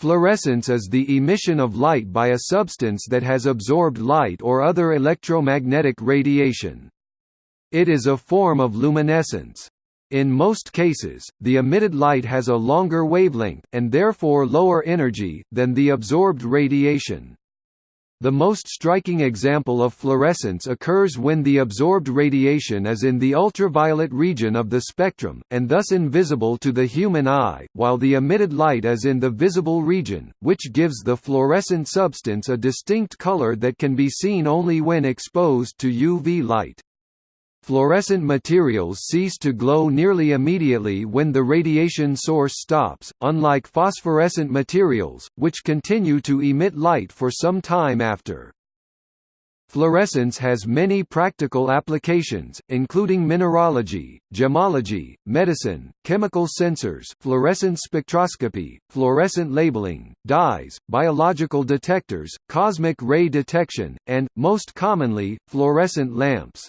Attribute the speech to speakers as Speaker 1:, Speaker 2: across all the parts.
Speaker 1: Fluorescence is the emission of light by a substance that has absorbed light or other electromagnetic radiation. It is a form of luminescence. In most cases, the emitted light has a longer wavelength, and therefore lower energy, than the absorbed radiation. The most striking example of fluorescence occurs when the absorbed radiation is in the ultraviolet region of the spectrum, and thus invisible to the human eye, while the emitted light is in the visible region, which gives the fluorescent substance a distinct color that can be seen only when exposed to UV light. Fluorescent materials cease to glow nearly immediately when the radiation source stops, unlike phosphorescent materials, which continue to emit light for some time after. Fluorescence has many practical applications, including mineralogy, gemology, medicine, chemical sensors fluorescent spectroscopy, fluorescent labeling, dyes, biological detectors, cosmic ray detection, and, most commonly, fluorescent lamps.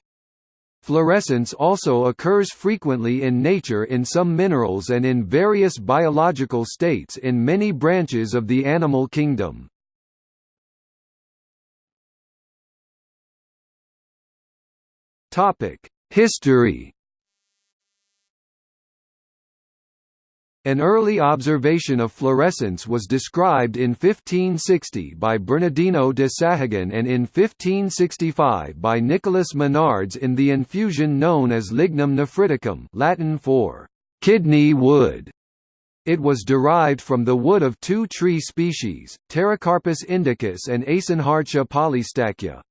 Speaker 1: Fluorescence also occurs frequently in nature in some minerals and in various biological states in many branches of the animal kingdom. History An early observation of fluorescence was described in 1560 by Bernardino de Sahagun and in 1565 by Nicholas Monardes in the infusion known as lignum nephriticum Latin for «kidney wood». It was derived from the wood of two tree species, Pterocarpus indicus and Eysenhardtia polystachya.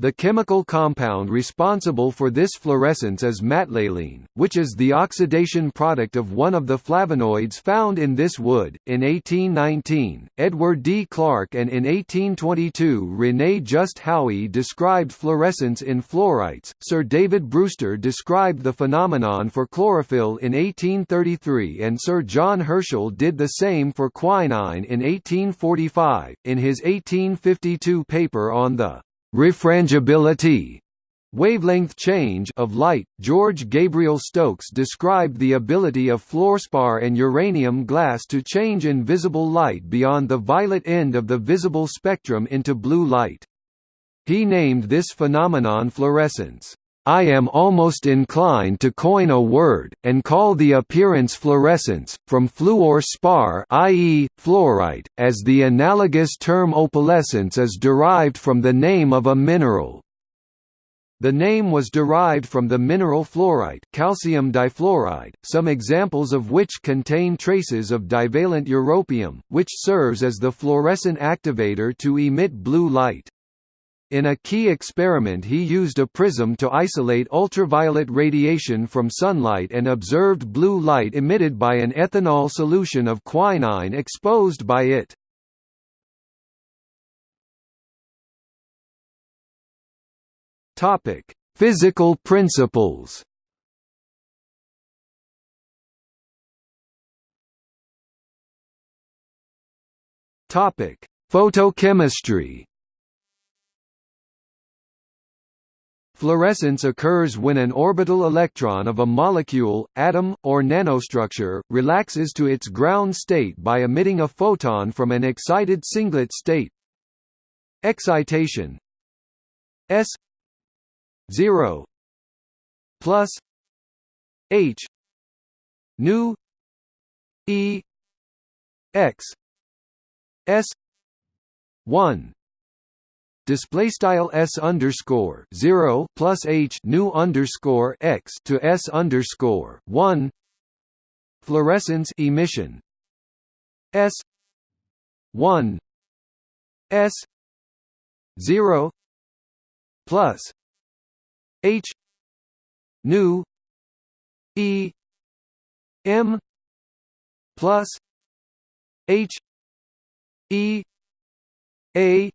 Speaker 1: The chemical compound responsible for this fluorescence is matlaline, which is the oxidation product of one of the flavonoids found in this wood. In 1819, Edward D. Clarke and in 1822 René Just Haüy described fluorescence in fluorites. Sir David Brewster described the phenomenon for chlorophyll in 1833 and Sir John Herschel did the same for quinine in 1845. In his 1852 paper on the refrangibility wavelength change of light, George Gabriel Stokes described the ability of fluorspar and uranium glass to change invisible light beyond the violet end of the visible spectrum into blue light. He named this phenomenon fluorescence. I am almost inclined to coin a word, and call the appearance fluorescence, from fluor spar i.e., fluorite, as the analogous term opalescence is derived from the name of a mineral. The name was derived from the mineral fluorite calcium difluoride, some examples of which contain traces of divalent europium, which serves as the fluorescent activator to emit blue light. In a key experiment he used a prism to isolate ultraviolet radiation from sunlight and observed blue light emitted by an ethanol solution of quinine exposed by it. Physical principles Photochemistry Fluorescence occurs when an orbital electron of a molecule, atom, or nanostructure, relaxes to its ground state by emitting a photon from an excited singlet state. Excitation S 0 plus H nu E X S 1 display style s underscore zero plus h nu underscore x to s underscore one. Fluorescence emission. S one. S zero plus h nu e m plus h e a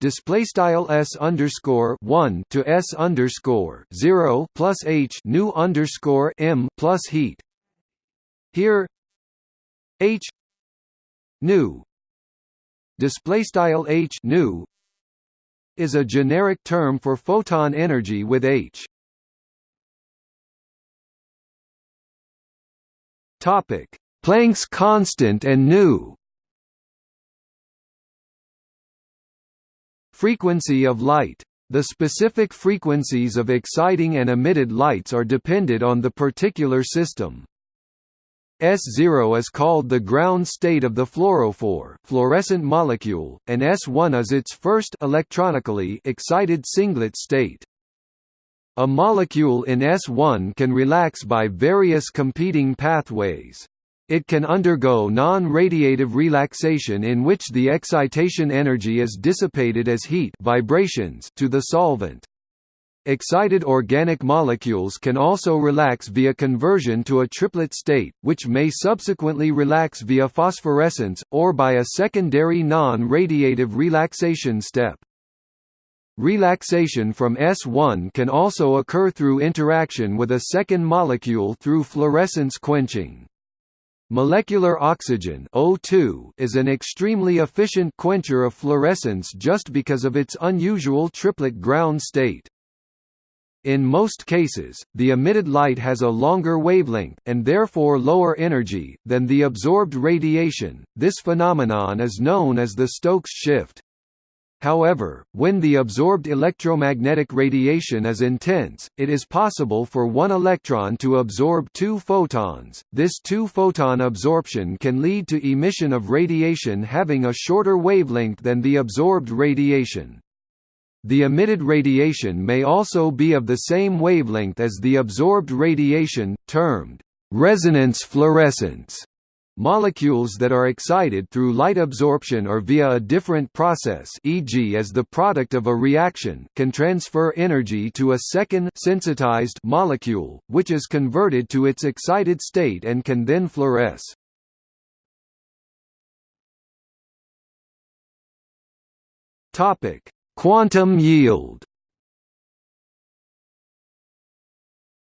Speaker 1: Display style s underscore one to s underscore zero plus h nu underscore m plus heat. Here, h nu display style h nu is a generic term for photon energy with h. Topic: Planck's constant and nu Frequency of light. The specific frequencies of exciting and emitted lights are dependent on the particular system. S0 is called the ground state of the fluorophore fluorescent molecule, and S1 is its first electronically excited singlet state. A molecule in S1 can relax by various competing pathways. It can undergo non-radiative relaxation in which the excitation energy is dissipated as heat vibrations to the solvent. Excited organic molecules can also relax via conversion to a triplet state, which may subsequently relax via phosphorescence, or by a secondary non-radiative relaxation step. Relaxation from S1 can also occur through interaction with a second molecule through fluorescence quenching. Molecular oxygen O2 is an extremely efficient quencher of fluorescence just because of its unusual triplet ground state. In most cases, the emitted light has a longer wavelength, and therefore lower energy, than the absorbed radiation. This phenomenon is known as the Stokes shift. However, when the absorbed electromagnetic radiation is intense, it is possible for one electron to absorb two photons. This two-photon absorption can lead to emission of radiation having a shorter wavelength than the absorbed radiation. The emitted radiation may also be of the same wavelength as the absorbed radiation, termed resonance fluorescence. Molecules that are excited through light absorption or via a different process e.g. as the product of a reaction can transfer energy to a second sensitized molecule, which is converted to its excited state and can then fluoresce. Quantum yield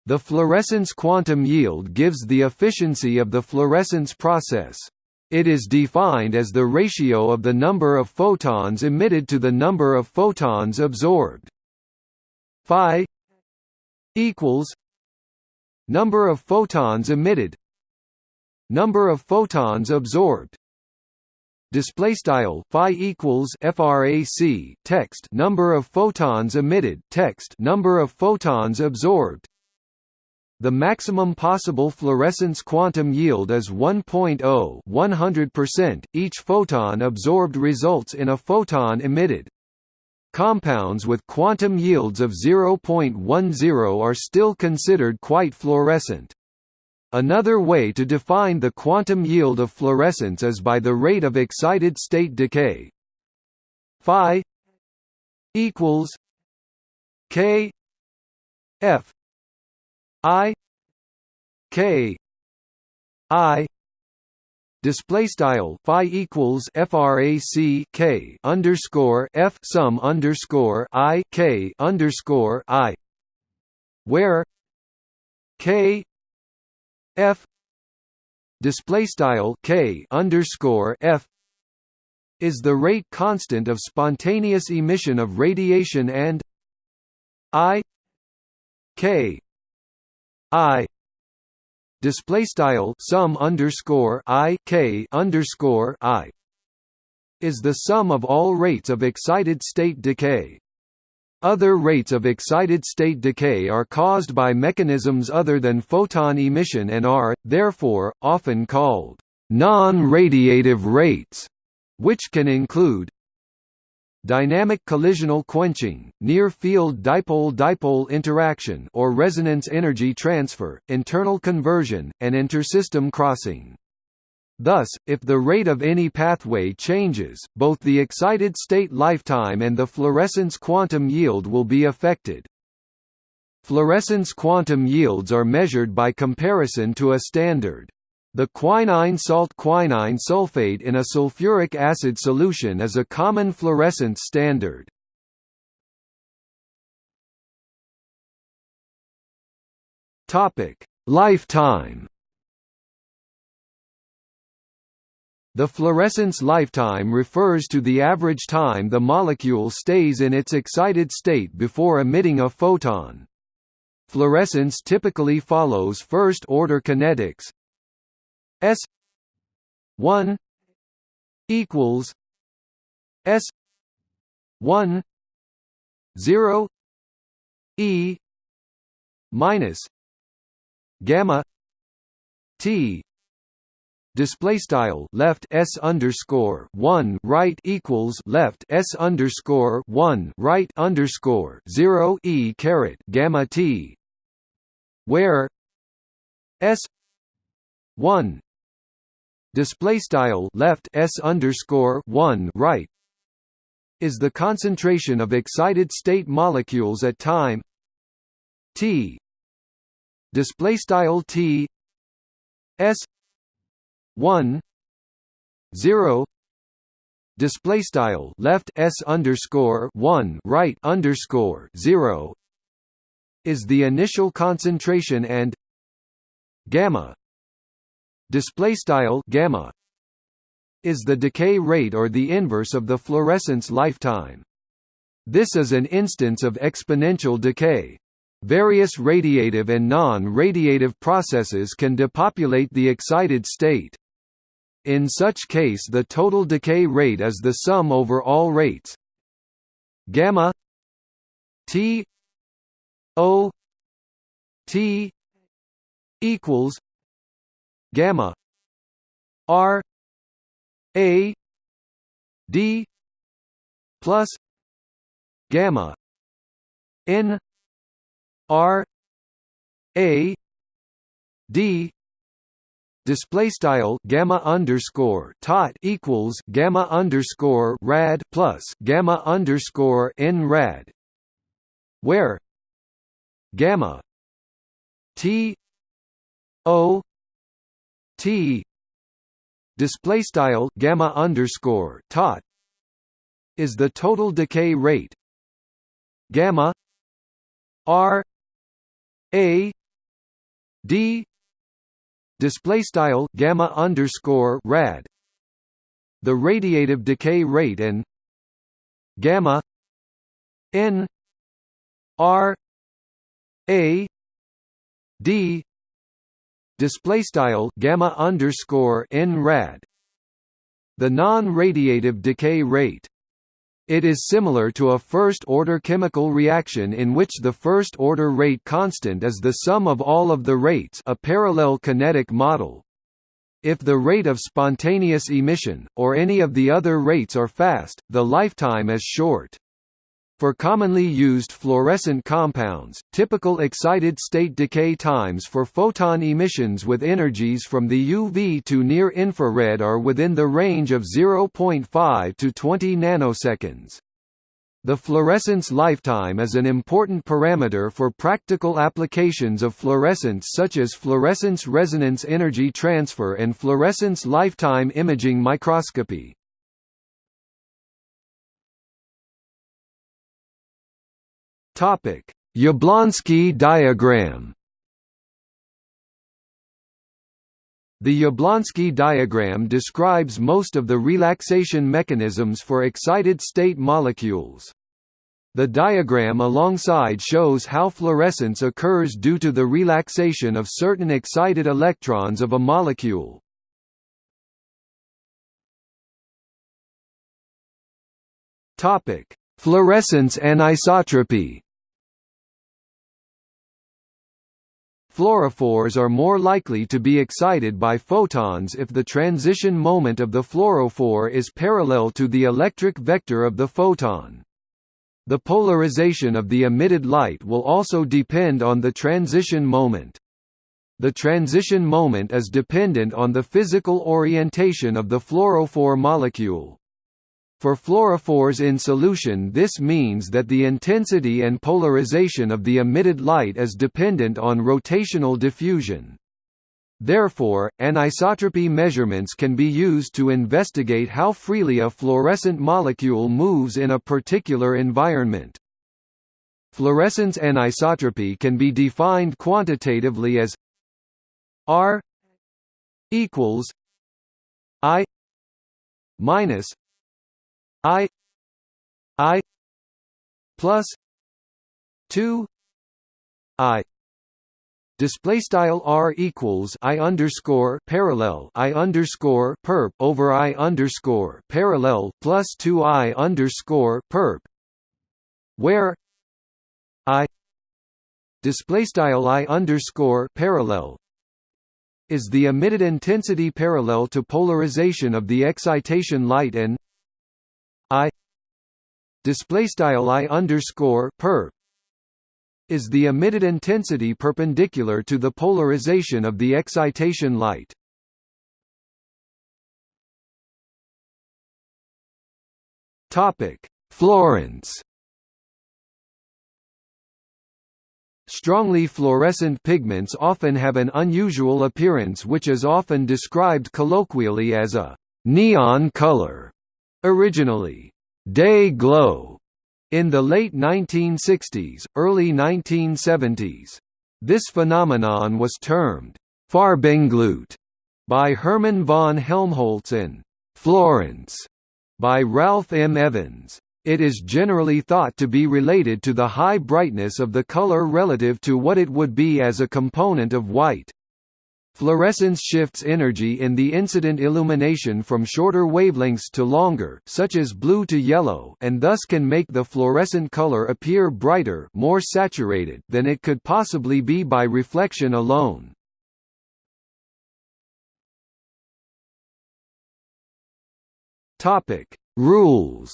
Speaker 1: The fluorescence quantum yield gives the efficiency of the fluorescence process. It is defined as the ratio of the number of photons emitted to the number of photons absorbed. Phi equals number of photons emitted number of photons absorbed display style phi equals frac text number of photons emitted text number of photons absorbed the maximum possible fluorescence quantum yield is 1.0 100%. Each photon absorbed results in a photon emitted. Compounds with quantum yields of 0.10 are still considered quite fluorescent. Another way to define the quantum yield of fluorescence is by the rate of excited state decay. Phi equals k f i k i display style phi equals frac k underscore f sum underscore i k underscore i where k f display style k underscore f is the rate constant of spontaneous emission of radiation and i k i display style sum underscore i k underscore i is the sum of all rates of excited state decay. Other rates of excited state decay are caused by mechanisms other than photon emission and are, therefore, often called non-radiative rates, which can include dynamic collisional quenching, near-field dipole-dipole interaction or resonance energy transfer, internal conversion, and intersystem crossing. Thus, if the rate of any pathway changes, both the excited state lifetime and the fluorescence quantum yield will be affected. Fluorescence quantum yields are measured by comparison to a standard. The quinine salt quinine sulfate in a sulfuric acid solution is a common fluorescence standard. Topic: Lifetime The fluorescence lifetime refers to the average time the molecule stays in its excited state before emitting a photon. Fluorescence typically follows first-order kinetics S one equals S one zero E minus gamma T. Display style left s underscore one right equals left s underscore one right underscore zero e caret gamma t, where s one display style left s underscore one right is the concentration of excited state molecules at time t. Display style t s 1 0 display style left s underscore 1 right underscore 0 is the initial concentration and gamma display style gamma is the decay rate or the inverse of the fluorescence lifetime. This is an instance of exponential decay. Various radiative and non-radiative processes can depopulate the excited state. In such case the total decay rate is the sum over all rates. Gamma t o t equals gamma r a d plus gamma n r a d display style gamma underscore tot equals gamma underscore rad plus gamma underscore n rad where gamma t o t. Display style gamma underscore tot is the total decay rate. Gamma r a d. Display style gamma underscore rad. The radiative decay rate and gamma n r a d display style gamma underscore n rad the non-radiative decay rate it is similar to a first-order chemical reaction in which the first-order rate constant is the sum of all of the rates a parallel kinetic model. If the rate of spontaneous emission, or any of the other rates are fast, the lifetime is short. For commonly used fluorescent compounds, typical excited state decay times for photon emissions with energies from the UV to near infrared are within the range of 0.5 to 20 nanoseconds. The fluorescence lifetime is an important parameter for practical applications of fluorescence such as fluorescence resonance energy transfer and fluorescence lifetime imaging microscopy. Topic: Jablonski diagram. The Jablonski diagram describes most of the relaxation mechanisms for excited state molecules. The diagram alongside shows how fluorescence occurs due to the relaxation of certain excited electrons of a molecule. Topic: Fluorescence anisotropy. Fluorophores are more likely to be excited by photons if the transition moment of the fluorophore is parallel to the electric vector of the photon. The polarization of the emitted light will also depend on the transition moment. The transition moment is dependent on the physical orientation of the fluorophore molecule. For fluorophores in solution this means that the intensity and polarization of the emitted light is dependent on rotational diffusion. Therefore, anisotropy measurements can be used to investigate how freely a fluorescent molecule moves in a particular environment. Fluorescence anisotropy can be defined quantitatively as R equals I minus I I plus two I. Display style r equals i underscore parallel i underscore perp over i underscore parallel plus two i underscore perp, where i display style i underscore parallel is the emitted intensity parallel to polarization of the excitation light and i display style i underscore perp is the emitted intensity perpendicular to the polarization of the excitation light. Topic: Fluorescence. Strongly fluorescent pigments often have an unusual appearance which is often described colloquially as a neon color. Originally, day glow in the late 1960s, early 1970s. This phenomenon was termed Farbenglut by Hermann von Helmholtz and fluorence by Ralph M. Evans. It is generally thought to be related to the high brightness of the color relative to what it would be as a component of white. Fluorescence shifts energy in the incident illumination from shorter wavelengths to longer such as blue to yellow and thus can make the fluorescent color appear brighter more saturated than it could possibly be by reflection alone. Rules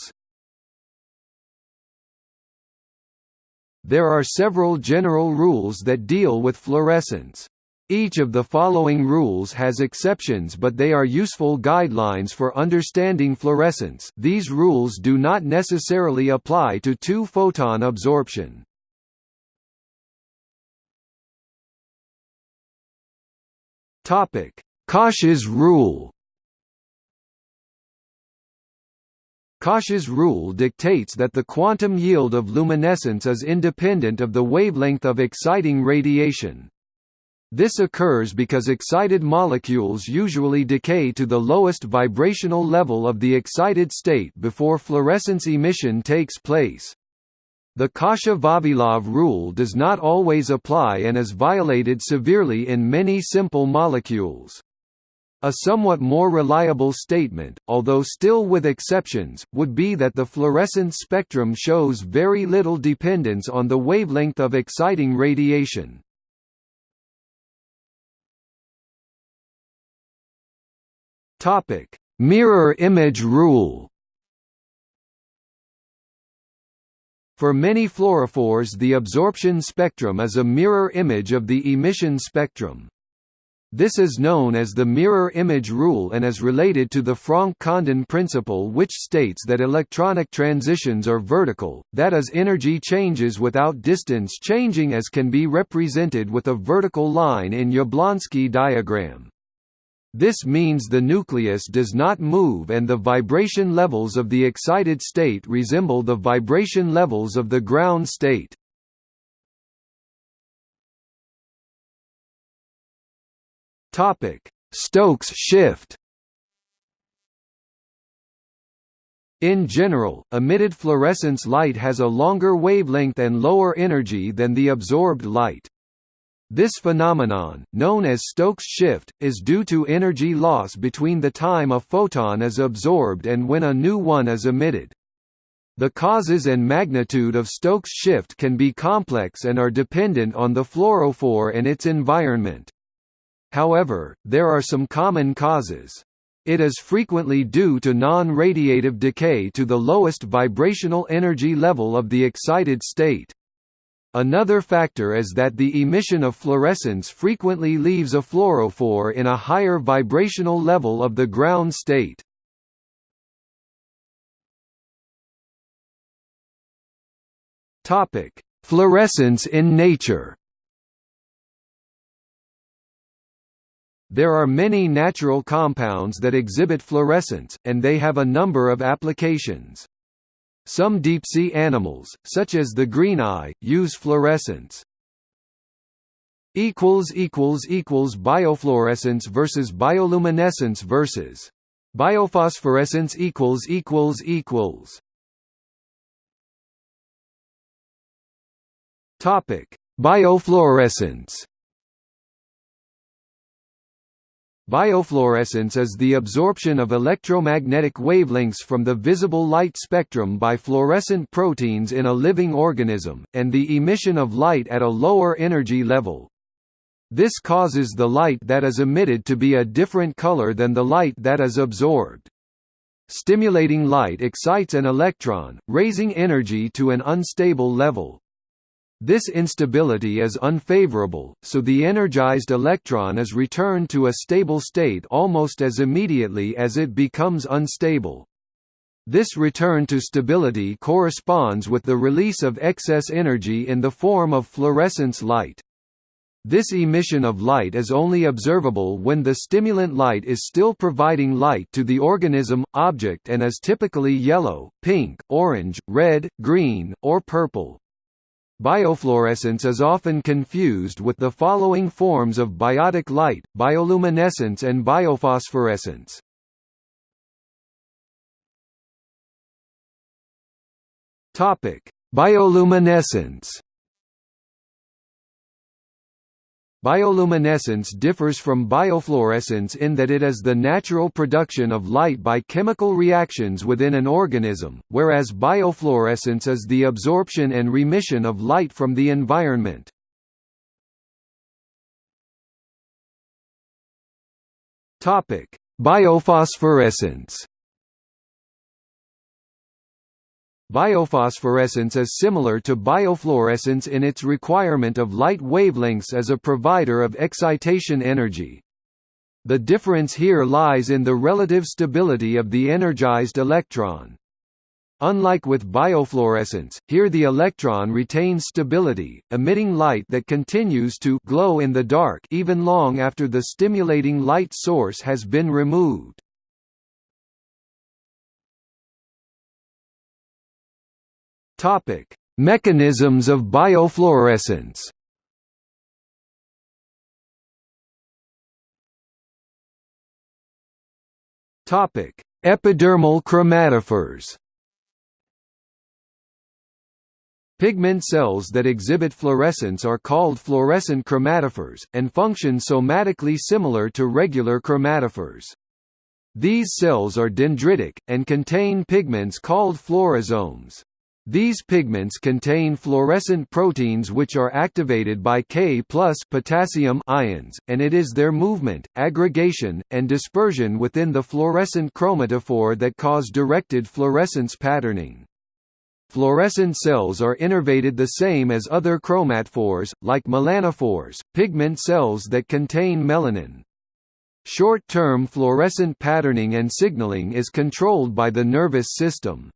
Speaker 1: There are several general rules that deal with fluorescence. Each of the following rules has exceptions but they are useful guidelines for understanding fluorescence these rules do not necessarily apply to two-photon absorption. Kasha's rule Kasha's rule dictates that the quantum yield of luminescence is independent of the wavelength of exciting radiation. This occurs because excited molecules usually decay to the lowest vibrational level of the excited state before fluorescence emission takes place. The Kasha-Vavilov rule does not always apply and is violated severely in many simple molecules. A somewhat more reliable statement, although still with exceptions, would be that the fluorescence spectrum shows very little dependence on the wavelength of exciting radiation. Topic: Mirror image rule. For many fluorophores the absorption spectrum is a mirror image of the emission spectrum. This is known as the mirror image rule and is related to the Franck-Condon principle which states that electronic transitions are vertical, that is energy changes without distance changing as can be represented with a vertical line in Jablonski diagram. This means the nucleus does not move and the vibration levels of the excited state resemble the vibration levels of the ground state. Stokes shift In general, emitted fluorescence light has a longer wavelength and lower energy than the absorbed light. This phenomenon, known as Stokes shift, is due to energy loss between the time a photon is absorbed and when a new one is emitted. The causes and magnitude of Stokes shift can be complex and are dependent on the fluorophore and its environment. However, there are some common causes. It is frequently due to non-radiative decay to the lowest vibrational energy level of the excited state. Another factor is that the emission of fluorescence frequently leaves a fluorophore in a higher vibrational level of the ground state. Topic: Fluorescence in nature. There are many natural compounds that exhibit fluorescence, and they have a number of applications. Some deep-sea animals, such as the greeneye, use fluorescence. Biofluorescence versus bioluminescence versus biophosphorescence equals equals equals. Topic: Biofluorescence Biofluorescence is the absorption of electromagnetic wavelengths from the visible light spectrum by fluorescent proteins in a living organism, and the emission of light at a lower energy level. This causes the light that is emitted to be a different color than the light that is absorbed. Stimulating light excites an electron, raising energy to an unstable level. This instability is unfavorable, so the energized electron is returned to a stable state almost as immediately as it becomes unstable. This return to stability corresponds with the release of excess energy in the form of fluorescence light. This emission of light is only observable when the stimulant light is still providing light to the organism, object and is typically yellow, pink, orange, red, green, or purple. Biofluorescence is often confused with the following forms of biotic light, bioluminescence and biophosphorescence. Bioluminescence Bioluminescence differs from biofluorescence in that it is the natural production of light by chemical reactions within an organism, whereas biofluorescence is the absorption and remission of light from the environment. Biophosphorescence Biophosphorescence is similar to biofluorescence in its requirement of light wavelengths as a provider of excitation energy. The difference here lies in the relative stability of the energized electron. Unlike with biofluorescence, here the electron retains stability, emitting light that continues to glow in the dark even long after the stimulating light source has been removed. Topic: Mechanisms of biofluorescence. Topic: Epidermal chromatophores. Pigment cells that exhibit fluorescence are called fluorescent chromatophores, and function somatically similar to regular chromatophores. These cells are dendritic, and contain pigments called fluorosomes. These pigments contain fluorescent proteins which are activated by K plus potassium ions, and it is their movement, aggregation, and dispersion within the fluorescent chromatophore that cause directed fluorescence patterning. Fluorescent cells are innervated the same as other chromatophores, like melanophores, pigment cells that contain melanin. Short-term fluorescent patterning and signaling is controlled by the nervous system.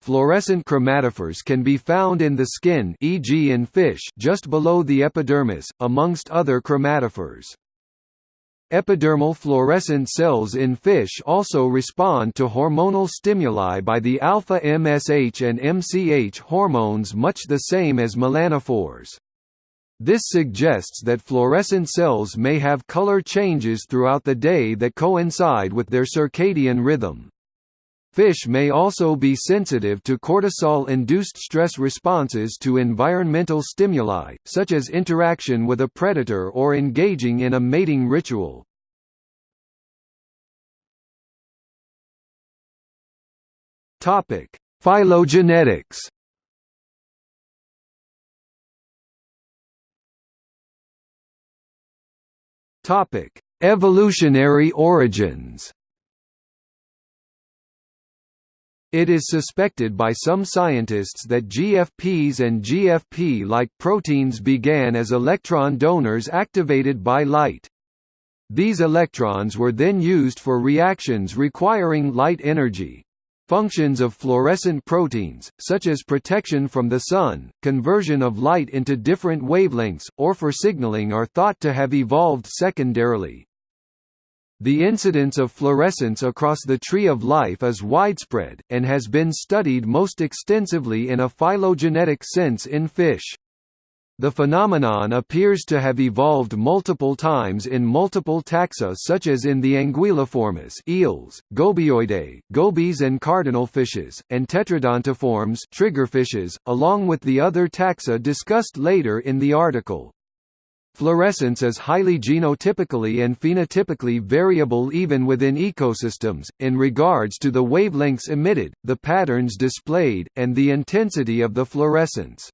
Speaker 1: Fluorescent chromatophores can be found in the skin e.g. in fish just below the epidermis, amongst other chromatophores. Epidermal fluorescent cells in fish also respond to hormonal stimuli by the alpha-MSH and MCH hormones much the same as melanophores. This suggests that fluorescent cells may have color changes throughout the day that coincide with their circadian rhythm. Fish may also be sensitive to cortisol-induced stress responses to environmental stimuli, such as interaction with a predator or engaging in a mating ritual. Phylogenetics Evolutionary origins It is suspected by some scientists that GFPs and GFP-like proteins began as electron donors activated by light. These electrons were then used for reactions requiring light energy. Functions of fluorescent proteins, such as protection from the sun, conversion of light into different wavelengths, or for signaling are thought to have evolved secondarily. The incidence of fluorescence across the tree of life is widespread, and has been studied most extensively in a phylogenetic sense in fish. The phenomenon appears to have evolved multiple times in multiple taxa such as in the Anguilliformes eels, Gobioidae, gobies and cardinalfishes, and Tetradontiformes triggerfishes, along with the other taxa discussed later in the article. Fluorescence is highly genotypically and phenotypically variable even within ecosystems, in regards to the wavelengths emitted, the patterns displayed, and the intensity of the fluorescence.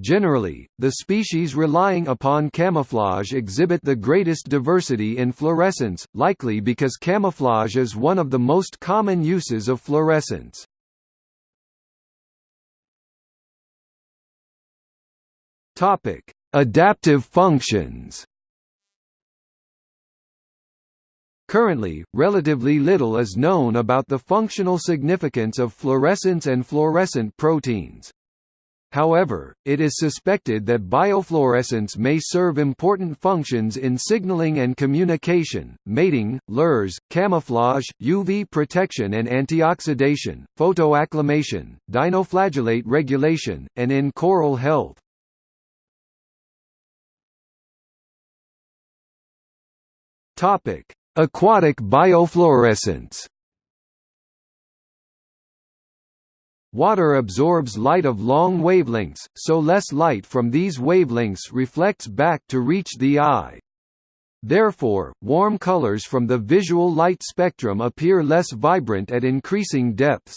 Speaker 1: Generally, the species relying upon camouflage exhibit the greatest diversity in fluorescence, likely because camouflage is one of the most common uses of fluorescence. Topic: Adaptive functions Currently, relatively little is known about the functional significance of fluorescence and fluorescent proteins. However, it is suspected that biofluorescence may serve important functions in signaling and communication, mating, lures, camouflage, UV protection and antioxidation, photoacclimation, dinoflagellate regulation, and in coral health. Topic: Aquatic biofluorescence. Water absorbs light of long wavelengths, so less light from these wavelengths reflects back to reach the eye. Therefore, warm colors from the visual light spectrum appear less vibrant at increasing depths.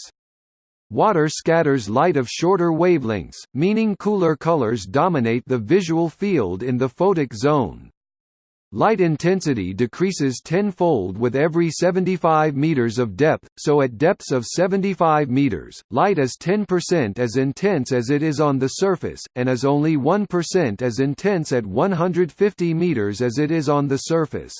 Speaker 1: Water scatters light of shorter wavelengths, meaning cooler colors dominate the visual field in the photic zone. Light intensity decreases tenfold with every 75 meters of depth, so at depths of 75 meters, light is 10% as intense as it is on the surface, and is only 1% as intense at 150 meters as it is on the surface.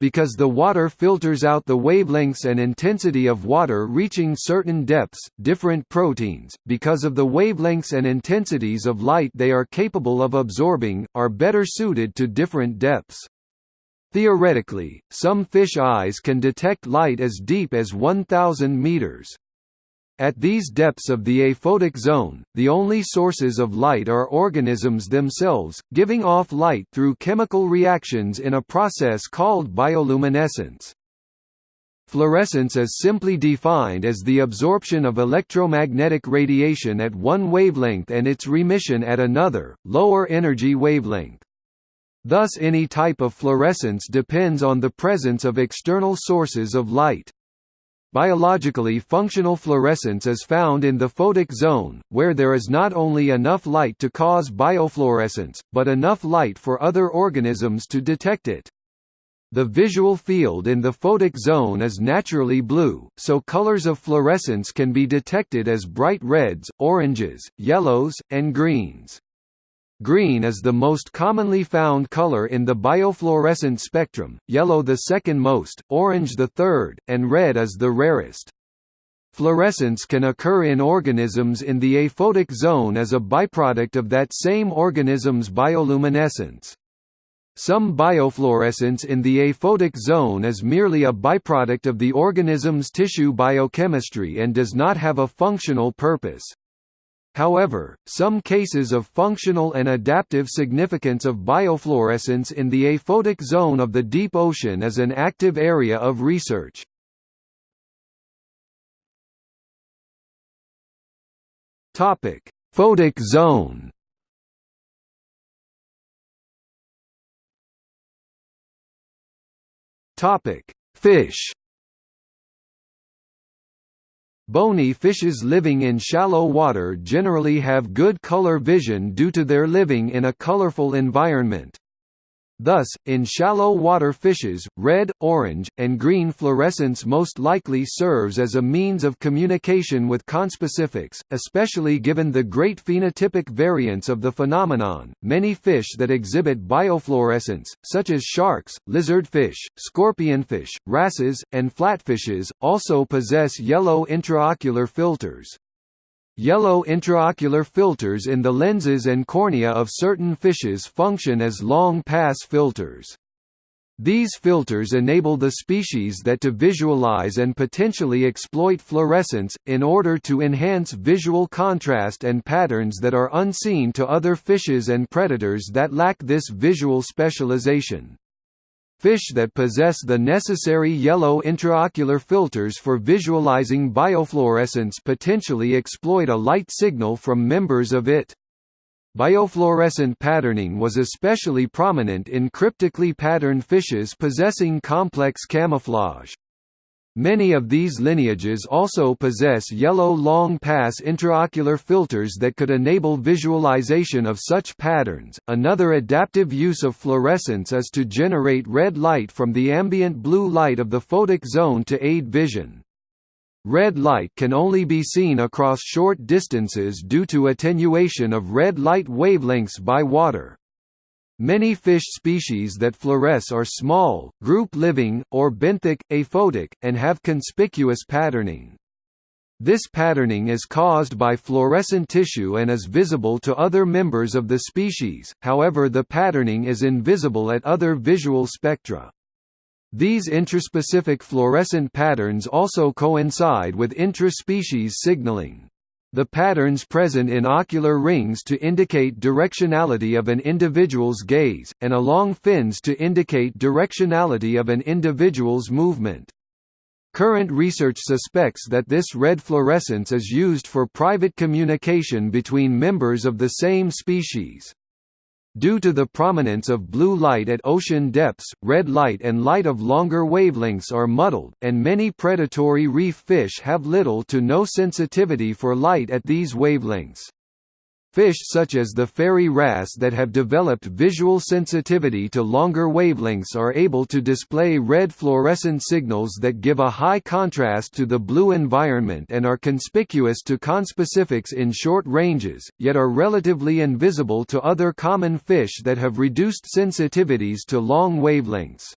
Speaker 1: Because the water filters out the wavelengths and intensity of water reaching certain depths, different proteins, because of the wavelengths and intensities of light they are capable of absorbing, are better suited to different depths. Theoretically, some fish eyes can detect light as deep as 1,000 meters. At these depths of the aphotic zone, the only sources of light are organisms themselves, giving off light through chemical reactions in a process called bioluminescence. Fluorescence is simply defined as the absorption of electromagnetic radiation at one wavelength and its remission at another, lower energy wavelength. Thus any type of fluorescence depends on the presence of external sources of light. Biologically functional fluorescence is found in the photic zone, where there is not only enough light to cause biofluorescence, but enough light for other organisms to detect it. The visual field in the photic zone is naturally blue, so colors of fluorescence can be detected as bright reds, oranges, yellows, and greens. Green is the most commonly found color in the biofluorescent spectrum, yellow the second most, orange the third, and red is the rarest. Fluorescence can occur in organisms in the aphotic zone as a byproduct of that same organism's bioluminescence. Some biofluorescence in the aphotic zone is merely a byproduct of the organism's tissue biochemistry and does not have a functional purpose. However, some cases of functional and adaptive significance of biofluorescence in the aphotic zone of the deep ocean is an active area of research. Topic: Photic zone. Topic: Fish. Bony fishes living in shallow water generally have good color vision due to their living in a colorful environment. Thus, in shallow water fishes, red, orange, and green fluorescence most likely serves as a means of communication with conspecifics, especially given the great phenotypic variance of the phenomenon. Many fish that exhibit biofluorescence, such as sharks, lizardfish, scorpionfish, wrasses, and flatfishes, also possess yellow intraocular filters. Yellow intraocular filters in the lenses and cornea of certain fishes function as long-pass filters. These filters enable the species that to visualize and potentially exploit fluorescence, in order to enhance visual contrast and patterns that are unseen to other fishes and predators that lack this visual specialization. Fish that possess the necessary yellow intraocular filters for visualizing biofluorescence potentially exploit a light signal from members of it. Biofluorescent patterning was especially prominent in cryptically patterned fishes possessing complex camouflage. Many of these lineages also possess yellow long-pass intraocular filters that could enable visualization of such patterns. Another adaptive use of fluorescence is to generate red light from the ambient blue light of the photic zone to aid vision. Red light can only be seen across short distances due to attenuation of red light wavelengths by water. Many fish species that fluoresce are small, group-living, or benthic, aphotic, and have conspicuous patterning. This patterning is caused by fluorescent tissue and is visible to other members of the species, however the patterning is invisible at other visual spectra. These intraspecific fluorescent patterns also coincide with intra-species signaling. The patterns present in ocular rings to indicate directionality of an individual's gaze, and along fins to indicate directionality of an individual's movement. Current research suspects that this red fluorescence is used for private communication between members of the same species. Due to the prominence of blue light at ocean depths, red light and light of longer wavelengths are muddled, and many predatory reef fish have little to no sensitivity for light at these wavelengths. Fish such as the fairy wrasse that have developed visual sensitivity to longer wavelengths are able to display red fluorescent signals that give a high contrast to the blue environment and are conspicuous to conspecifics in short ranges, yet are relatively invisible to other common fish that have reduced sensitivities to long wavelengths.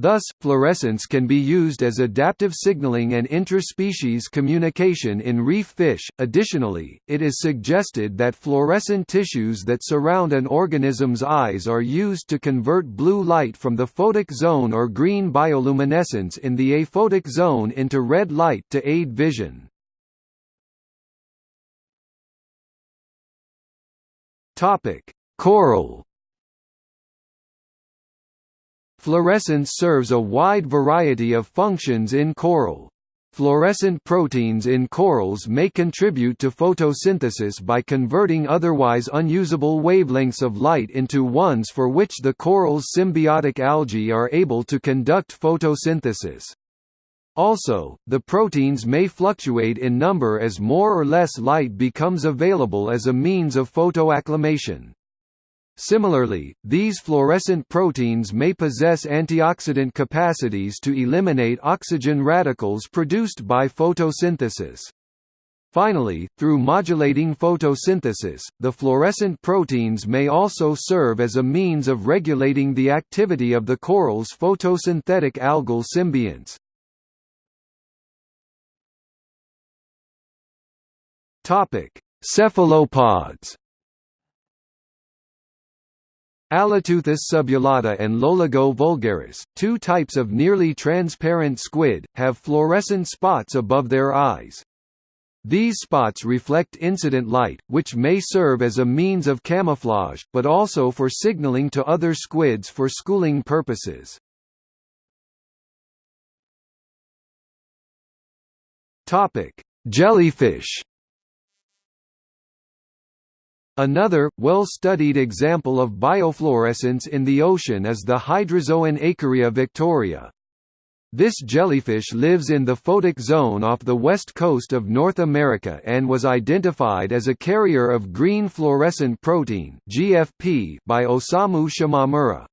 Speaker 1: Thus, fluorescence can be used as adaptive signaling and interspecies communication in reef fish. Additionally, it is suggested that fluorescent tissues that surround an organism's eyes are used to convert blue light from the photic zone or green bioluminescence in the aphotic zone into red light to aid vision. Topic: Coral Fluorescence serves a wide variety of functions in coral. Fluorescent proteins in corals may contribute to photosynthesis by converting otherwise unusable wavelengths of light into ones for which the coral's symbiotic algae are able to conduct photosynthesis. Also, the proteins may fluctuate in number as more or less light becomes available as a means of photoacclimation. Similarly, these fluorescent proteins may possess antioxidant capacities to eliminate oxygen radicals produced by photosynthesis. Finally, through modulating photosynthesis, the fluorescent proteins may also serve as a means of regulating the activity of the coral's photosynthetic algal symbionts. Cephalopods Alloteuthis subulata and Loligo vulgaris, two types of nearly transparent squid, have fluorescent spots above their eyes. These spots reflect incident light, which may serve as a means of camouflage, but also for signaling to other squids for schooling purposes. Jellyfish Another, well-studied example of biofluorescence in the ocean is the hydrozoan Aequorea victoria. This jellyfish lives in the photic zone off the west coast of North America and was identified as a carrier of green fluorescent protein by Osamu Shimomura.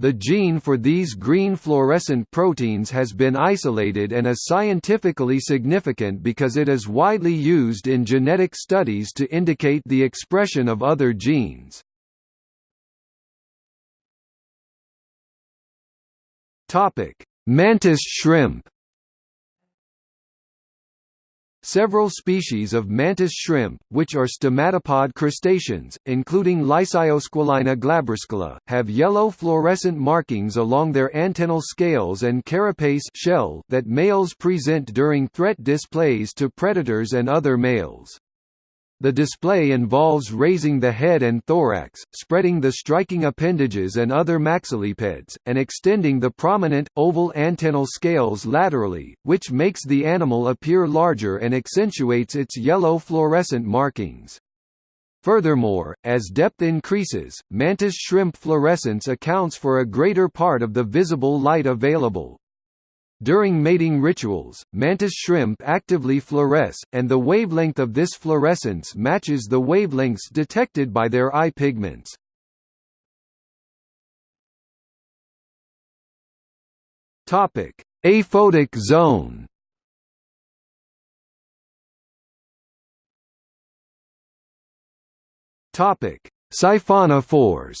Speaker 1: The gene for these green fluorescent proteins has been isolated and is scientifically significant because it is widely used in genetic studies to indicate the expression of other genes. Mantis shrimp Several species of mantis shrimp, which are stomatopod crustaceans, including Lysiosquillina glabriuscula, have yellow fluorescent markings along their antennal scales and carapace shell that males present during threat displays to predators and other males. The display involves raising the head and thorax, spreading the striking appendages and other maxillipeds, and extending the prominent, oval antennal scales laterally, which makes the animal appear larger and accentuates its yellow fluorescent markings. Furthermore, as depth increases, mantis shrimp fluorescence accounts for a greater part of the visible light available. During mating rituals, mantis shrimp actively fluoresce, and the wavelength of this fluorescence matches the wavelengths detected by their eye pigments. Aphotic zone Siphonophores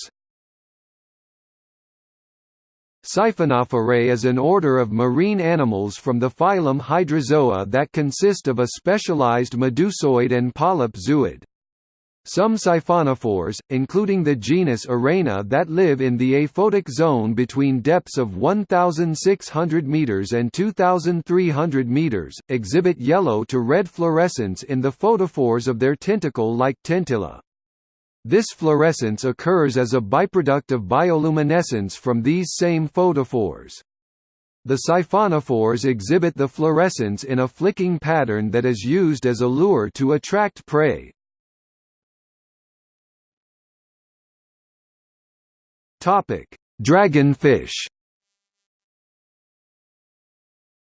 Speaker 1: Siphonophorae is an order of marine animals from the phylum Hydrozoa that consist of a specialized medusoid and polyp zooid. Some siphonophores, including the genus Erenna that live in the aphotic zone between depths of 1,600 meters and 2,300 meters, exhibit yellow to red fluorescence in the photophores of their tentacle-like tentilla. This fluorescence occurs as a byproduct of bioluminescence from these same photophores. The siphonophores exhibit the fluorescence in a flicking pattern that is used as a lure to attract prey. Dragonfish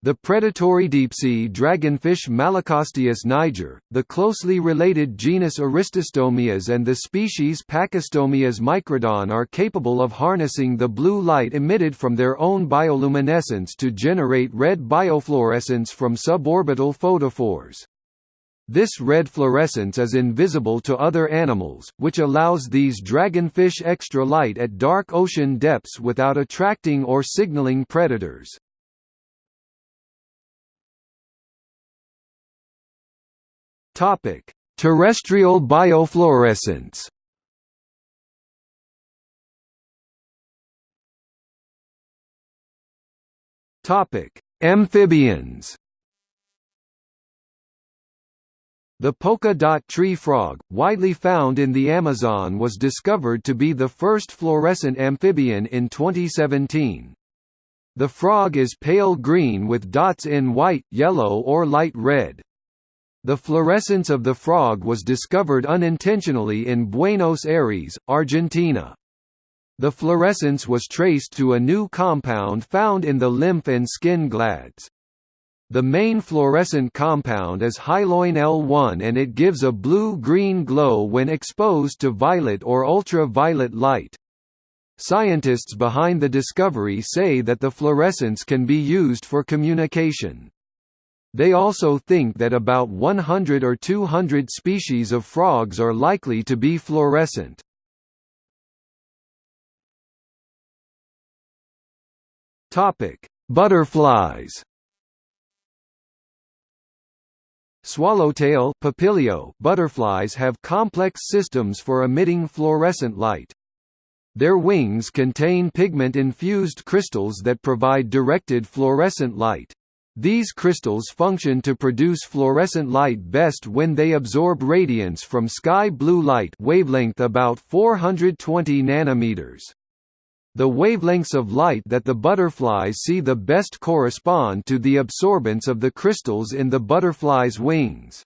Speaker 1: the predatory deep-sea dragonfish Malacosteus niger, the closely related genus Aristostomias and the species Pachystomias microdon are capable of harnessing the blue light emitted from their own bioluminescence to generate red biofluorescence from suborbital photophores. This red fluorescence is invisible to other animals, which allows these dragonfish extra light at dark ocean depths without attracting or signaling predators. Topic: Terrestrial biofluorescence. Topic: Amphibians. The polka dot tree frog, widely found in the Amazon was discovered to be the first fluorescent amphibian in 2017. The frog is pale green with dots in white, yellow or light red. The fluorescence of the frog was discovered unintentionally in Buenos Aires, Argentina. The fluorescence was traced to a new compound found in the lymph and skin glands. The main fluorescent compound is hyloin L1 and it gives a blue-green glow when exposed to violet or ultraviolet light. Scientists behind the discovery say that the fluorescence can be used for communication. They also think that about 100 or 200 species of frogs are likely to be fluorescent. Butterflies. Swallowtail Papilio butterflies have complex systems for emitting fluorescent light. Their wings contain pigment-infused crystals that provide directed fluorescent light. These crystals function to produce fluorescent light best when they absorb radiance from sky blue light wavelength about 420 nanometers. The wavelengths of light that the butterflies see the best correspond to the absorbance of the crystals in the butterfly's wings.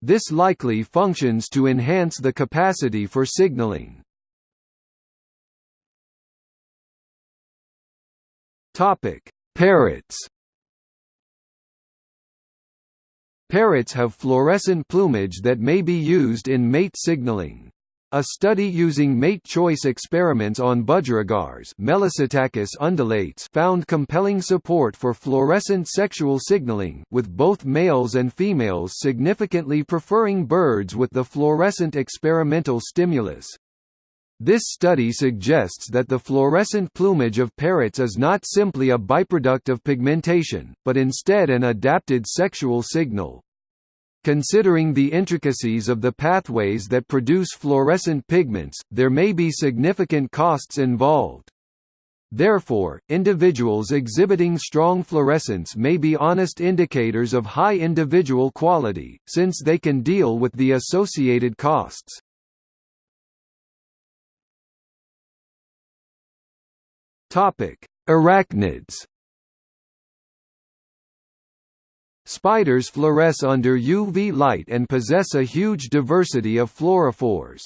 Speaker 1: This likely functions to enhance the capacity for signaling. Parrots Parrots have fluorescent plumage that may be used in mate signaling. A study using mate choice experiments on budgerigars found compelling support for fluorescent sexual signaling, with both males and females significantly preferring birds with the fluorescent experimental stimulus. This study suggests that the fluorescent plumage of parrots is not simply a byproduct of pigmentation, but instead an adapted sexual signal. Considering the intricacies of the pathways that produce fluorescent pigments, there may be significant costs involved. Therefore, individuals exhibiting strong fluorescence may be honest indicators of high individual quality, since they can deal with the associated costs. Topic: Arachnids. Spiders fluoresce under UV light and possess a huge diversity of fluorophores.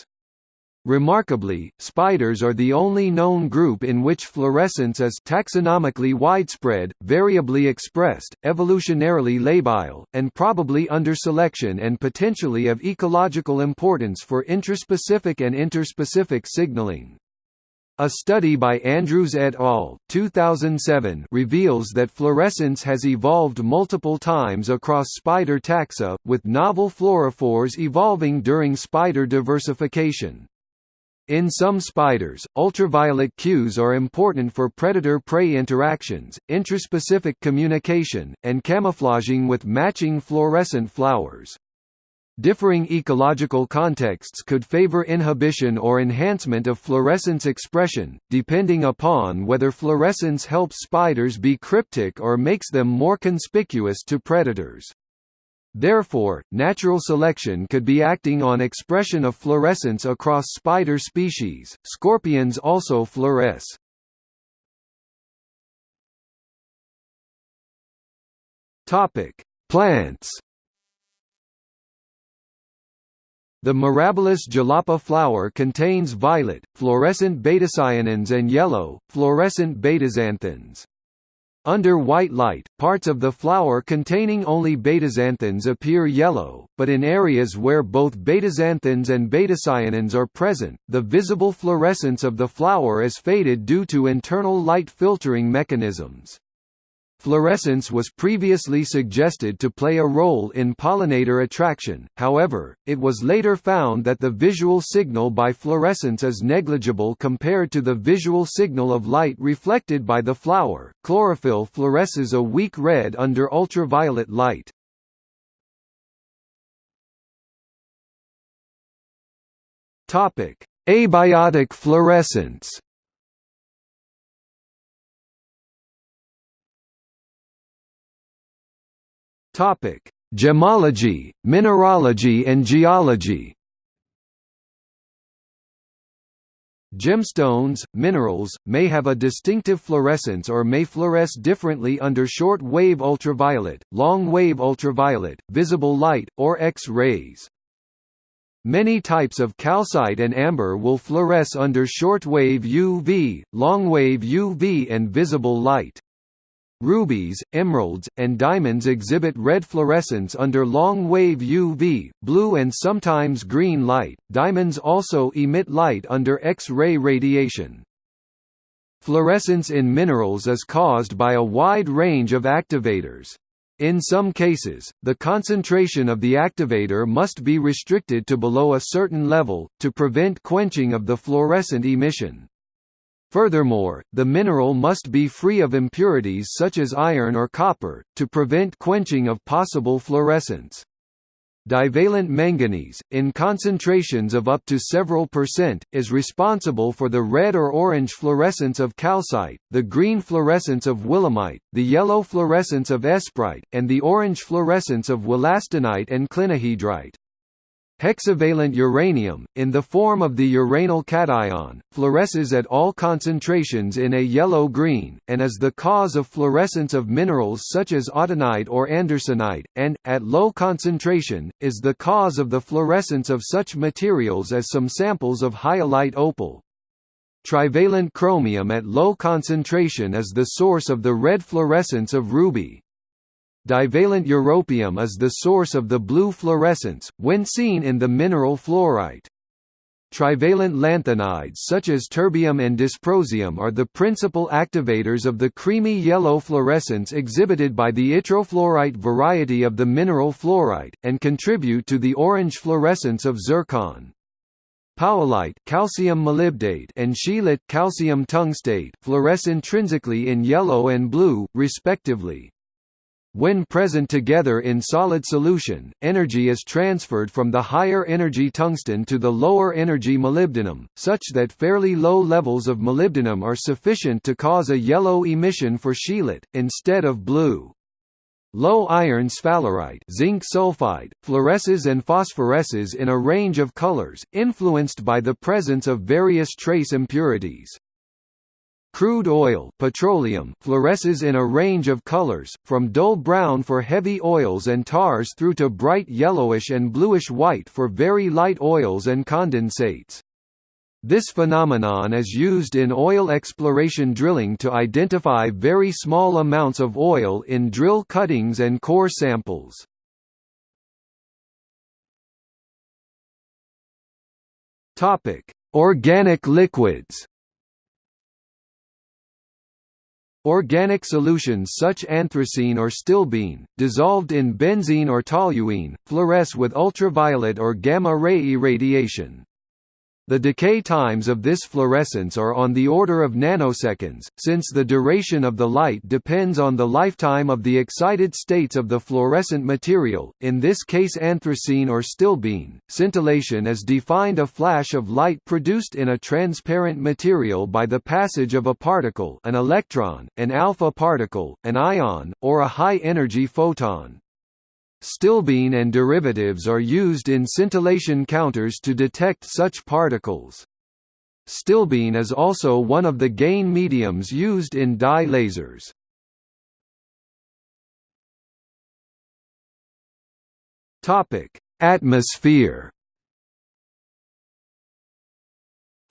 Speaker 1: Remarkably, spiders are the only known group in which fluorescence is taxonomically widespread, variably expressed, evolutionarily labile, and probably under selection and potentially of ecological importance for intraspecific and interspecific signaling. A study by Andrews et al. 2007 reveals that fluorescence has evolved multiple times across spider taxa, with novel fluorophores evolving during spider diversification. In some spiders, ultraviolet cues are important for predator-prey interactions, intraspecific communication, and camouflaging with matching fluorescent flowers. Differing ecological contexts could favor inhibition or enhancement of fluorescence expression, depending upon whether fluorescence helps spiders be cryptic or makes them more conspicuous to predators. Therefore, natural selection could be acting on expression of fluorescence across spider species. Scorpions also fluoresce. Topic: Plants. The Mirabilis jalapa flower contains violet, fluorescent betacyanins and yellow, fluorescent betaxanthins. Under white light, parts of the flower containing only betaxanthins appear yellow, but in areas where both betaxanthins and betacyanins are present, the visible fluorescence of the flower is faded due to internal light filtering mechanisms. Fluorescence was previously suggested to play a role in pollinator attraction, however, it was later found that the visual signal by fluorescence is negligible compared to the visual signal of light reflected by the flower. Chlorophyll fluoresces a weak red under ultraviolet light. Topic: Abiotic fluorescence. Topic: Gemology, mineralogy and geology. Gemstones, minerals, may have a distinctive fluorescence or may fluoresce differently under short-wave ultraviolet, long-wave ultraviolet, visible light, or X-rays. Many types of calcite and amber will fluoresce under short-wave UV, long-wave UV and visible light. Rubies, emeralds, and diamonds exhibit red fluorescence under long-wave UV, blue and sometimes green light. Diamonds also emit light under X-ray radiation. Fluorescence in minerals is caused by a wide range of activators. In some cases, the concentration of the activator must be restricted to below a certain level, to prevent quenching of the fluorescent emission. Furthermore, the mineral must be free of impurities such as iron or copper, to prevent quenching of possible fluorescence. Divalent manganese, in concentrations of up to several percent, is responsible for the red or orange fluorescence of calcite, the green fluorescence of willemite, the yellow fluorescence of esperite, and the orange fluorescence of wollastonite and clinohedrite. Hexavalent uranium, in the form of the uranyl cation, fluoresces at all concentrations in a yellow-green, and is the cause of fluorescence of minerals such as autunite or andersonite, and, at low concentration, is the cause of the fluorescence of such materials as some samples of hyalite opal. Trivalent chromium at low concentration is the source of the red fluorescence of ruby. Divalent europium is the source of the blue fluorescence, when seen in the mineral fluorite. Trivalent lanthanides such as terbium and dysprosium are the principal activators of the creamy yellow fluorescence exhibited by the yttrofluorite variety of the mineral fluorite, and contribute to the orange fluorescence of zircon. Powellite calcium molybdate and scheelite calcium tungstate fluoresce intrinsically in yellow and blue, respectively. When present together in solid solution, energy is transferred from the higher energy tungsten to the lower energy molybdenum, such that fairly low levels of molybdenum are sufficient to cause a yellow emission for scheelite, instead of blue. Low iron sphalerite zinc sulfide, fluoresces and phosphoresces in a range of colors, influenced by the presence of various trace impurities. Crude oil petroleum fluoresces in a range of colors, from dull brown for heavy oils and tars through to bright yellowish and bluish-white for very light oils and condensates. This phenomenon is used in oil exploration drilling to identify very small amounts of oil in drill cuttings and core samples. Organic liquids Organic solutions such anthracene or stilbene, dissolved in benzene or toluene, fluoresce with ultraviolet or gamma-ray irradiation. The decay times of this fluorescence are on the order of nanoseconds, since the duration of the light depends on the lifetime of the excited states of the fluorescent material, in this case anthracene or stilbene. Scintillation is defined a flash of light produced in a transparent material by the passage of a particle an electron, an alpha particle, an ion, or a high-energy photon. Stilbene and derivatives are used in scintillation counters to detect such particles. Stilbene is also one of the gain mediums used in dye lasers. Atmosphere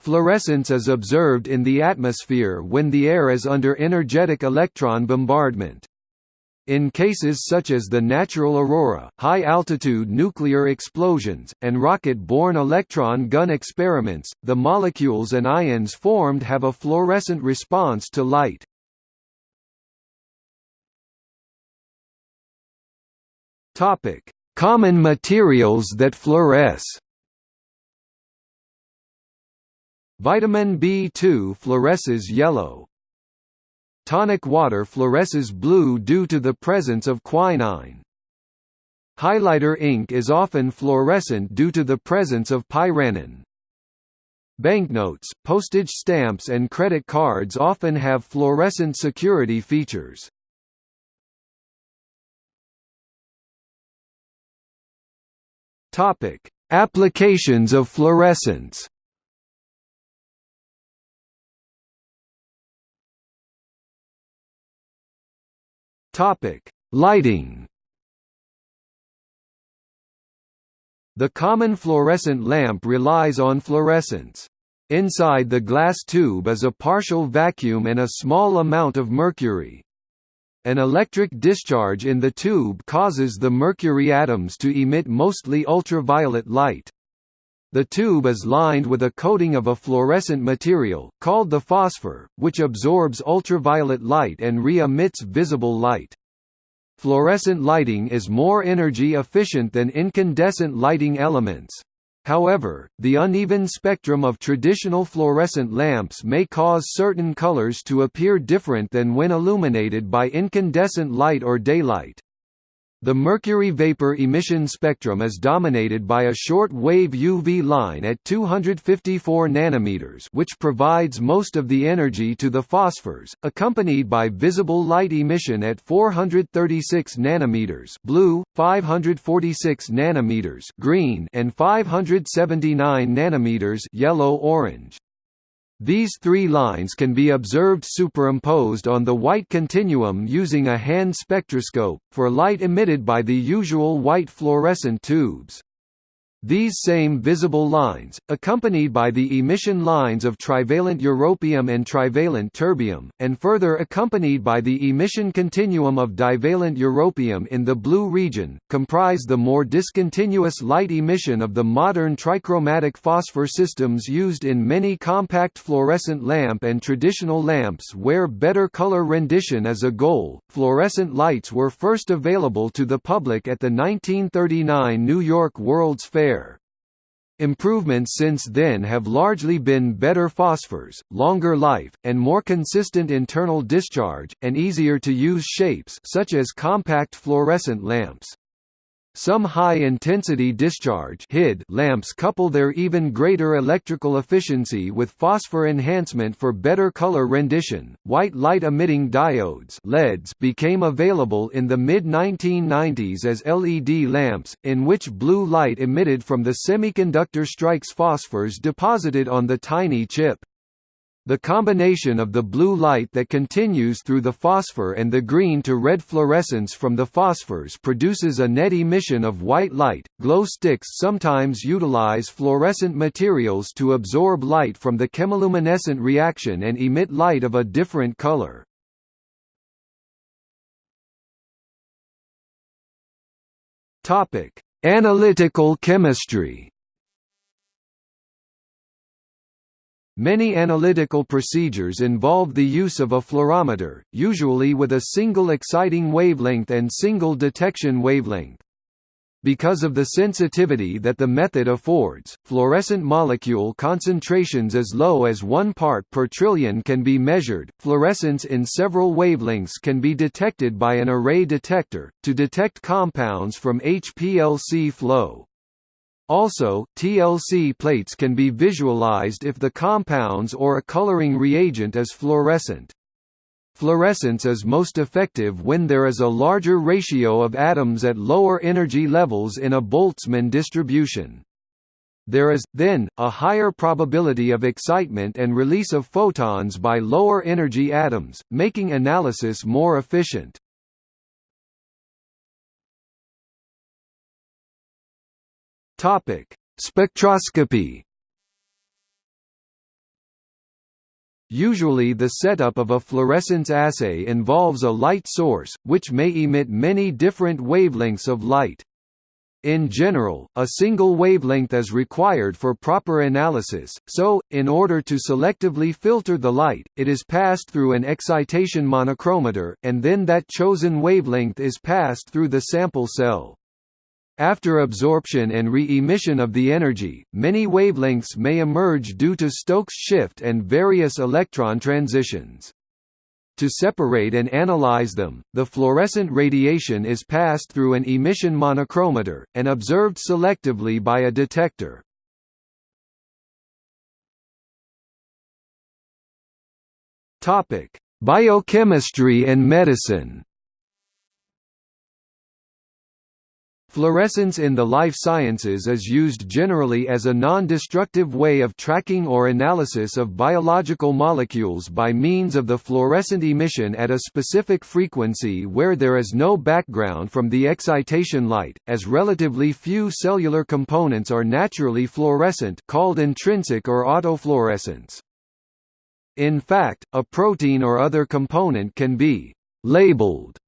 Speaker 1: Fluorescence is observed in the atmosphere when the air is under energetic electron bombardment. In cases such as the natural aurora, high-altitude nuclear explosions, and rocket-borne electron gun experiments, the molecules and ions formed have a fluorescent response to light. Common materials that fluoresce Vitamin B2 fluoresces yellow, Tonic water fluoresces blue due to the presence of quinine. Highlighter ink is often fluorescent due to the presence of pyranine. Banknotes, postage stamps and credit cards often have fluorescent security features. Applications of fluorescence Topic: Lighting. The common fluorescent lamp relies on fluorescence. Inside the glass tube is a partial vacuum and a small amount of mercury. An electric discharge in the tube causes the mercury atoms to emit mostly ultraviolet light. The tube is lined with a coating of a fluorescent material, called the phosphor, which absorbs ultraviolet light and re-emits visible light. Fluorescent lighting is more energy efficient than incandescent lighting elements. However, the uneven spectrum of traditional fluorescent lamps may cause certain colors to appear different than when illuminated by incandescent light or daylight. The mercury vapor emission spectrum is dominated by a short-wave UV line at 254 nanometers, which provides most of the energy to the phosphors, accompanied by visible light emission at 436 nanometers, blue, 546 nanometers, green, and 579 nanometers, yellow-orange. These three lines can be observed superimposed on the white continuum using a hand spectroscope, for light emitted by the usual white fluorescent tubes. These same visible lines, accompanied by the emission lines of trivalent europium and trivalent terbium, and further accompanied by the emission continuum of divalent europium in the blue region, comprise the more discontinuous light emission of the modern trichromatic phosphor systems used in many compact fluorescent lamp and traditional lamps where better color rendition is a goal. Fluorescent lights were first available to the public at the 1939 New York World's Fair Improvements since then have largely been better phosphors, longer life, and more consistent internal discharge, and easier to use shapes such as compact fluorescent lamps. Some high-intensity discharge lamps couple their even greater electrical efficiency with phosphor enhancement for better color rendition. White light-emitting diodes LEDs became available in the mid-1990s as LED lamps, in which blue light emitted from the semiconductor strikes phosphors deposited on the tiny chip. The combination of the blue light that continues through the phosphor and the green to red fluorescence from the phosphors produces a net emission of white light. Glow sticks sometimes utilize fluorescent materials to absorb light from the chemiluminescent reaction and emit light of a different color. Topic: Analytical chemistry. Many analytical procedures involve the use of a fluorometer, usually with a single exciting wavelength and single detection wavelength. Because of the sensitivity that the method affords, fluorescent molecule concentrations as low as 1 part per trillion can be measured. Fluorescence in several wavelengths can be detected by an array detector, to detect compounds from HPLC flow. Also, TLC plates can be visualized if the compounds or a coloring reagent is fluorescent. Fluorescence is most effective when there is a larger ratio of atoms at lower energy levels in a Boltzmann distribution. There is, then, a higher probability of excitement and release of photons by lower energy atoms, making analysis more efficient. Topic: Spectroscopy. Usually the setup of a fluorescence assay involves a light source, which may emit many different wavelengths of light. In general, a single wavelength is required for proper analysis, so, in order to selectively filter the light, it is passed through an excitation monochromator, and then that chosen wavelength is passed through the sample cell. After absorption and re-emission of the energy, many wavelengths may emerge due to Stokes shift and various electron transitions. To separate and analyze them, the fluorescent radiation is passed through an emission monochromator, and observed selectively by a detector. Biochemistry and medicine Fluorescence in the life sciences is used generally as a non-destructive way of tracking or analysis of biological molecules by means of the fluorescent emission at a specific frequency where there is no background from the excitation light, as relatively few cellular components are naturally fluorescent called intrinsic or autofluorescence. In fact, a protein or other component can be «labeled»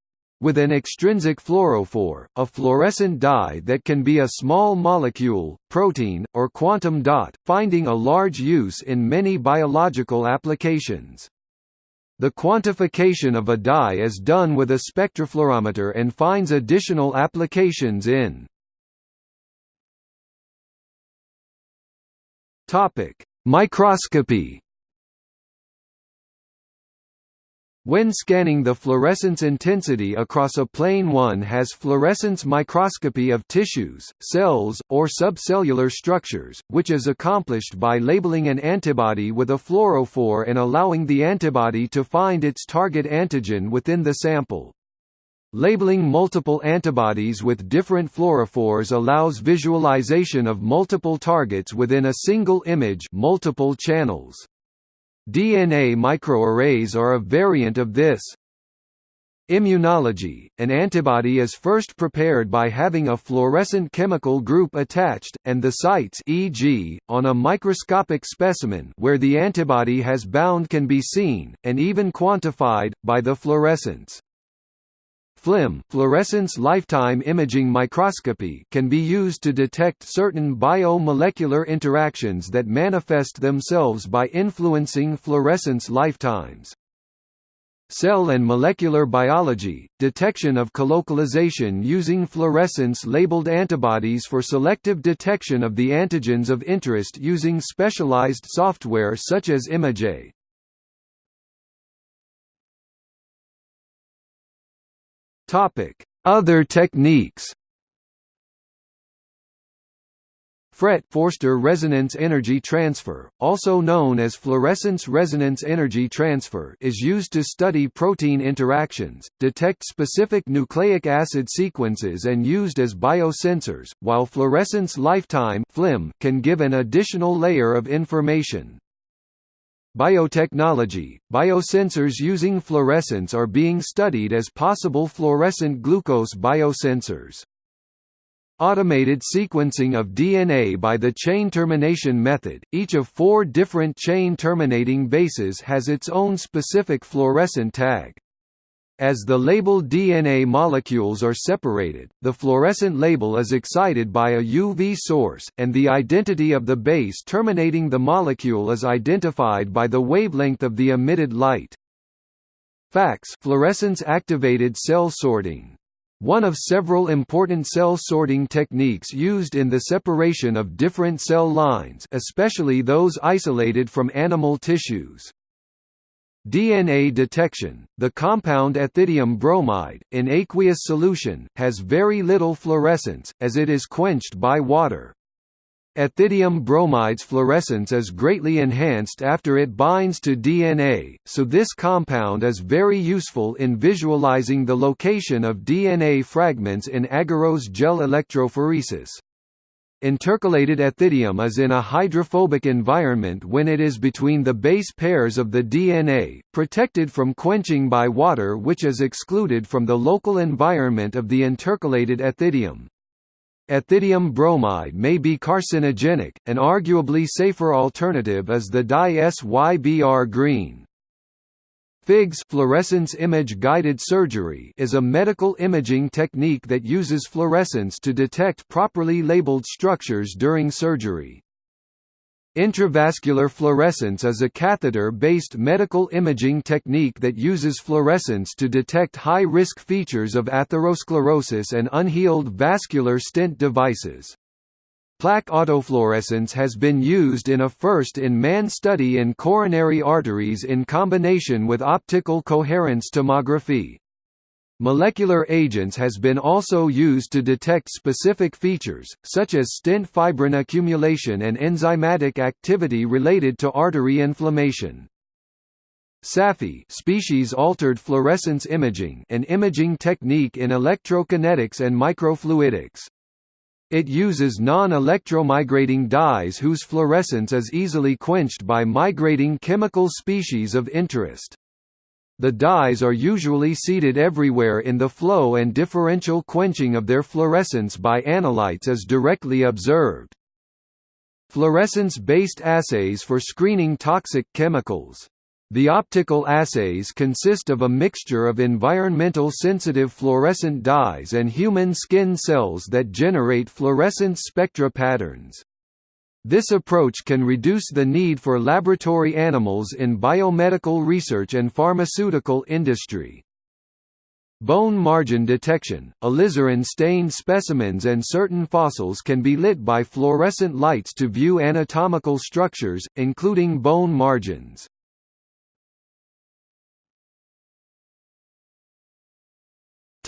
Speaker 1: With an extrinsic fluorophore, a fluorescent dye that can be a small molecule, protein, or quantum dot, finding a large use in many biological applications. The quantification of a dye is done with a spectrofluorometer and finds additional applications in Microscopy When scanning the fluorescence intensity across a plane one has fluorescence microscopy of tissues, cells, or subcellular structures, which is accomplished by labeling an antibody with a fluorophore and allowing the antibody to find its target antigen within the sample. Labeling multiple antibodies with different fluorophores allows visualization of multiple targets within a single image multiple channels. DNA microarrays are a variant of this. Immunology – An antibody is first prepared by having a fluorescent chemical group attached, and the sites e.g., on a microscopic specimen where the antibody has bound can be seen, and even quantified, by the fluorescence. FLIM fluorescence lifetime imaging microscopy can be used to detect certain biomolecular interactions that manifest themselves by influencing fluorescence lifetimes. Cell and molecular biology – detection of colocalization using fluorescence-labeled antibodies for selective detection of the antigens of interest using specialized software such as ImageJ. Topic: Other techniques. FRET Forster resonance energy transfer, also known as fluorescence resonance energy transfer is used to study protein interactions, detect specific nucleic acid sequences and used as biosensors, while fluorescence lifetime (FLIM) can give an additional layer of information. Biotechnology – Biosensors using fluorescence are being studied as possible fluorescent glucose biosensors. Automated sequencing of DNA by the chain termination method, each of four different chain terminating bases has its own specific fluorescent tag. As the labeled DNA molecules are separated, the fluorescent label is excited by a UV source, and the identity of the base terminating the molecule is identified by the wavelength of the emitted light. FACS fluorescence-activated cell sorting one of several important cell sorting techniques used in the separation of different cell lines especially those isolated from animal tissues. DNA detection, the compound ethidium bromide, in aqueous solution, has very little fluorescence, as it is quenched by water. Ethidium bromide's fluorescence is greatly enhanced after it binds to DNA, so this compound is very useful in visualizing the location of DNA fragments in agarose gel electrophoresis. Intercalated ethidium is in a hydrophobic environment when it is between the base pairs of the DNA, protected from quenching by water which is excluded from the local environment of the intercalated ethidium. Ethidium bromide may be carcinogenic, an arguably safer alternative is the dye SYBR green. FIGS fluorescence image guided surgery is a medical imaging technique that uses fluorescence to detect properly labeled structures during surgery. Intravascular fluorescence is a catheter-based medical imaging technique that uses fluorescence to detect high-risk features of atherosclerosis and unhealed vascular stent devices. Plaque autofluorescence has been used in a first-in-man study in coronary arteries in combination with optical coherence tomography. Molecular agents has been also used to detect specific features, such as stent fibrin accumulation and enzymatic activity related to artery inflammation. SAFI species-altered fluorescence imaging an imaging technique in electrokinetics and microfluidics. It uses non-electromigrating dyes whose fluorescence is easily quenched by migrating chemical species of interest. The dyes are usually seated everywhere in the flow and differential quenching of their fluorescence by analytes is directly observed. Fluorescence-based assays for screening toxic chemicals the optical assays consist of a mixture of environmental sensitive fluorescent dyes and human skin cells that generate fluorescence spectra patterns. This approach can reduce the need for laboratory animals in biomedical research and pharmaceutical industry. Bone margin detection, alizarin-stained specimens and certain fossils can be lit by fluorescent lights to view anatomical structures, including bone margins.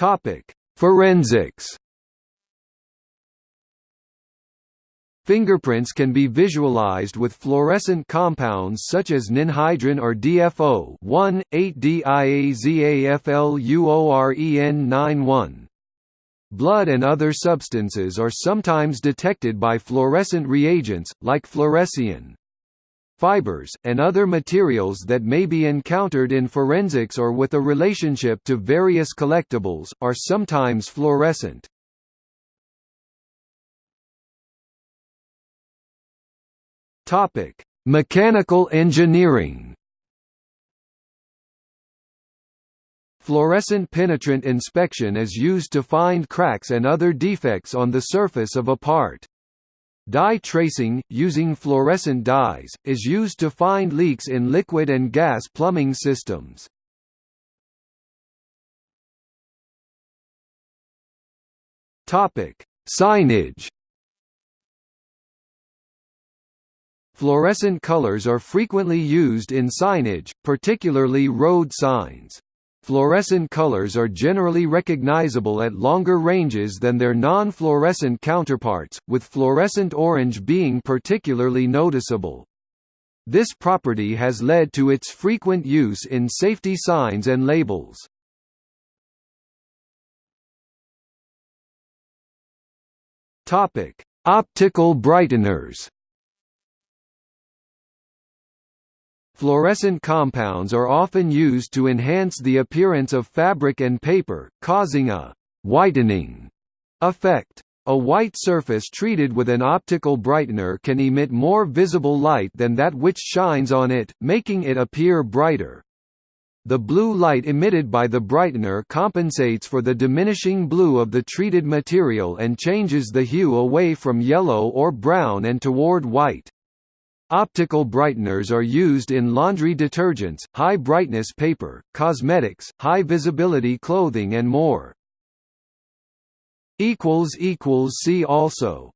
Speaker 1: Topic: Forensics. Fingerprints can be visualized with fluorescent compounds such as ninhydrin or DFO 1,8-diazafluoren91. Blood and other substances are sometimes detected by fluorescent reagents, like fluorescein fibers, and other materials that may be encountered in forensics or with a relationship to various collectibles, are sometimes fluorescent. Mechanical engineering Fluorescent penetrant inspection is used to find cracks and other defects on the surface of a part. Dye tracing, using fluorescent dyes, is used to find leaks in liquid and gas plumbing systems. Signage Fluorescent colors are frequently used in signage, particularly road signs. Fluorescent colors are generally recognizable at longer ranges than their non-fluorescent counterparts, with fluorescent orange being particularly noticeable. This property has led to its frequent use in safety signs and labels. Optical brighteners Fluorescent compounds are often used to enhance the appearance of fabric and paper, causing a whitening effect. A white surface treated with an optical brightener can emit more visible light than that which shines on it, making it appear brighter. The blue light emitted by the brightener compensates for the diminishing blue of the treated material and changes the hue away from yellow or brown and toward white. Optical brighteners are used in laundry detergents, high-brightness paper, cosmetics, high-visibility clothing and more. See also